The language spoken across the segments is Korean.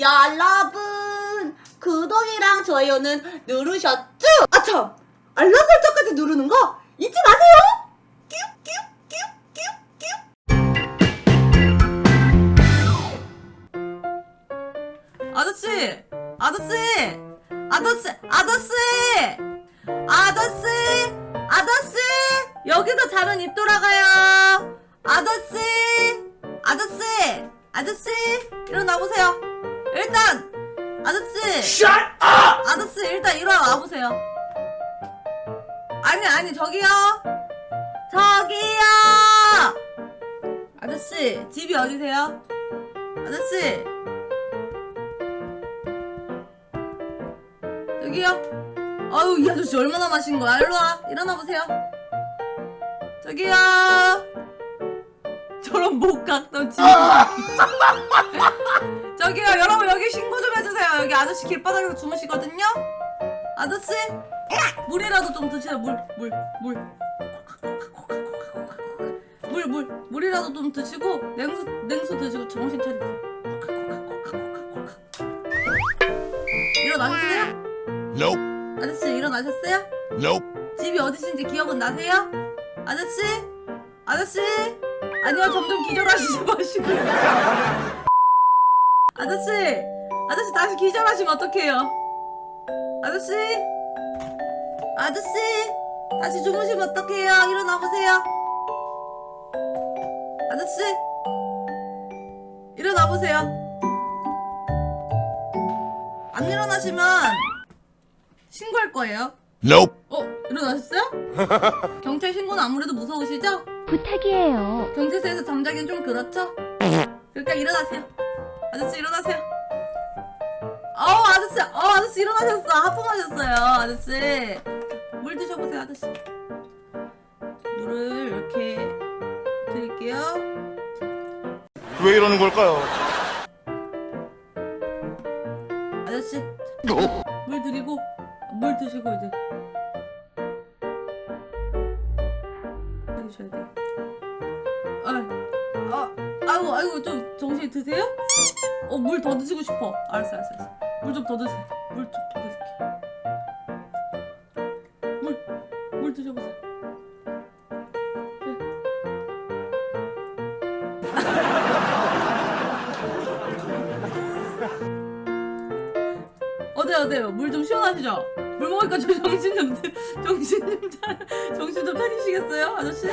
여러분 구독이랑 좋아요는 누르셨죠? 아참 알람 설정까지 누르는 거 잊지 마세요. 아저씨! 아저씨! 아저씨! 아저씨! 아저씨! 아저씨! 여기서 자면 입 돌아가요! 아저씨! 아저씨! 아저씨! 일어나보세요! 일단! 아저씨! 아저씨 일단 일어나보세요! 아니 아니 저기요! 저기요! 아저씨 집이 어디세요? 아저씨! 여기요. 아유 이 아저씨 얼마나 마신 거야? 일로 와. 일어나 보세요. 저기요. 저런 목각도 지. 아저씨 길바닥에서 주무시거든요. 아저씨 물이라도 좀 드세요. 물물 물. 물, 물, 물이라도 좀 드시고 냉수, 냉수 드시고 정신 차리세요. 일어나셨어요? Nope. 아저씨 일어나셨어요? Nope. 집이 어디신지 기억은 나세요? 아저씨? 아저씨? 아니요 점점 기절하시지 마시고 아저씨! 아저씨 다시 기절하시면 어떡해요? 아저씨? 아저씨? 다시 주무시면 어떡해요? 일어나 보세요 아저씨? 일어나 보세요 안 일어나시면 신고할 거예요 Nope. 어? 일어나셨어요? 경찰 신고는 아무래도 무서우시죠? 부탁이에요. 경찰서에서 잠자기는 좀 그렇죠? 그러니까 일어나세요 아저씨 일어나세요 아저씨 일어나셨어. 하품하셨어요 아저씨. 물 드셔보세요 아저씨. 물을 이렇게 드릴게요. 왜 이러는 걸까요? 아저씨 물 드리고 물 드시고 이제 해주셔야 돼요. 아, 아, 아이고 아이고 좀 정신이 드세요? 어 물 더 드시고 싶어. 알았어 알았어 알았어. 물 좀 더 드세요. 물 좀 더 드실게 물물 드셔보세요. 어때요 어때요? 물 좀 시원하시죠? 물 먹으니까 저 정신 좀 드- 정신 좀 차, 정신 좀 차리시겠어요 아저씨?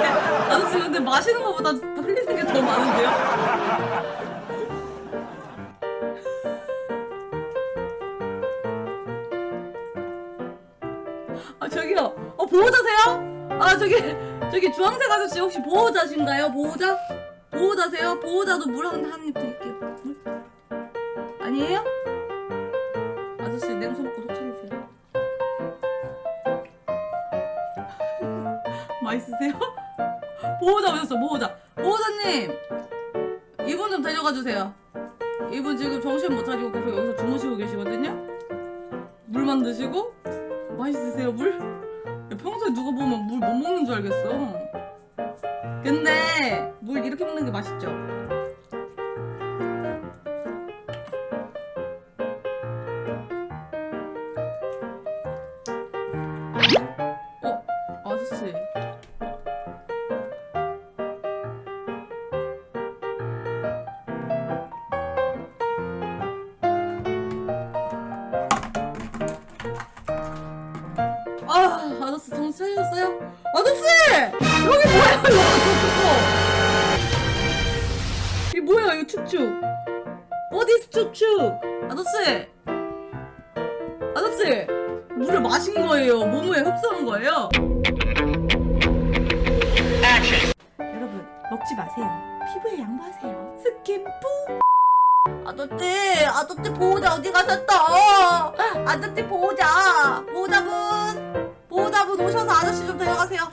아저씨 아저씨 근데 마시는 것보다 흘리는 게 더 많은데요? 아 저기요 어 보호자세요? 아 저기 저기 주황색 아저씨 혹시 보호자신가요? 보호자? 보호자세요? 보호자도 물한한입 드릴게요 물? 아니에요? 아저씨 냉수 먹고 속 차리세요 맛있으세요? 보호자 오셨어 보호자 보호자님 이분 좀 데려가 주세요 이분 지금 정신 못 차리고 계속 여기서 주무시고 계시거든요 물만 드시고 맛있으세요 물? 야, 평소에 누가 보면 물 못 먹는 줄 알겠어 근데 물 이렇게 먹는 게 맛있죠? 차리셨어요? 아저씨! 여기 뭐야? 이거 저거. 이게 뭐야 이거 축축 어디서 축축 아저씨! 아저씨! 물을 마신 거예요. 몸에 흡수한 거예요. 여러분 먹지 마세요. 피부에 양보하세요. 스킨푸 아저씨 아저씨 보호자 어디 가셨어? 아저씨 보호자 보호자분 보호자분 오셔서 아저씨 좀 데려가세요